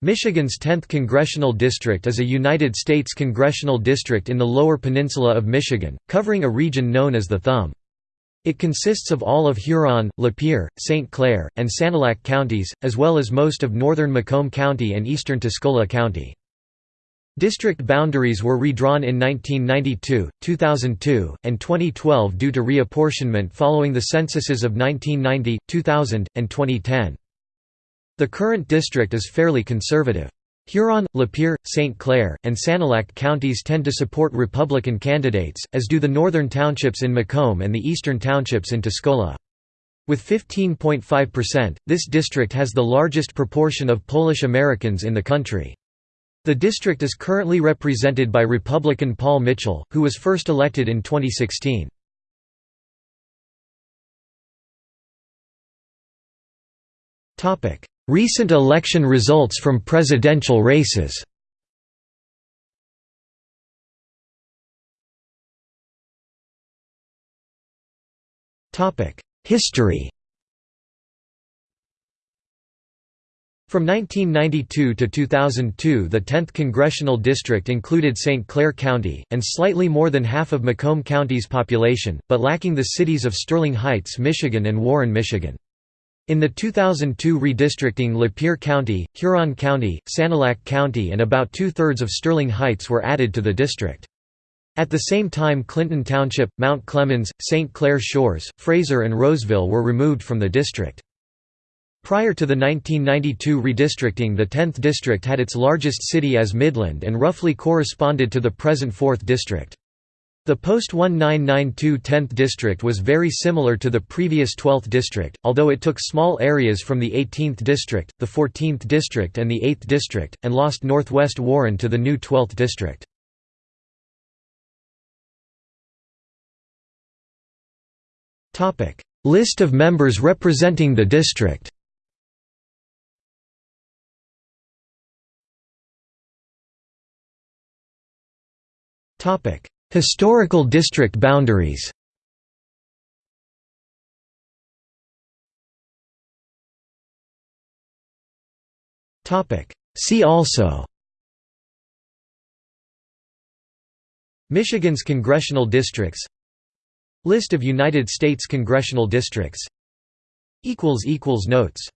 Michigan's 10th Congressional District is a United States congressional district in the Lower Peninsula of Michigan, covering a region known as the Thumb. It consists of all of Huron, Lapeer, St. Clair, and Sanilac counties, as well as most of northern Macomb County and eastern Tuscola County. District boundaries were redrawn in 1992, 2002, and 2012 due to reapportionment following the censuses of 1990, 2000, and 2010. The current district is fairly conservative. Huron, Lapeer, St. Clair, and Sanilac counties tend to support Republican candidates, as do the northern townships in Macomb and the eastern townships in Tuscola. With 15.5%, this district has the largest proportion of Polish Americans in the country. The district is currently represented by Republican Paul Mitchell, who was first elected in 2016. Recent election results from presidential races History From 1992 to 2002 the 10th Congressional District included St. Clair County, and slightly more than half of Macomb County's population, but lacking the cities of Sterling Heights, Michigan and Warren, Michigan. In the 2002 redistricting Lapeer County, Huron County, Sanilac County and about two-thirds of Sterling Heights were added to the district. At the same time Clinton Township, Mount Clemens, St. Clair Shores, Fraser and Roseville were removed from the district. Prior to the 1992 redistricting the 10th district had its largest city as Midland and roughly corresponded to the present 4th district. The post-1992 10th district was very similar to the previous 12th district, although it took small areas from the 18th district, the 14th district and the 8th district, and lost northwest Warren to the new 12th district. List of members representing the district Topic Historical district boundaries. See also. Michigan's congressional districts. List of United States congressional districts. Notes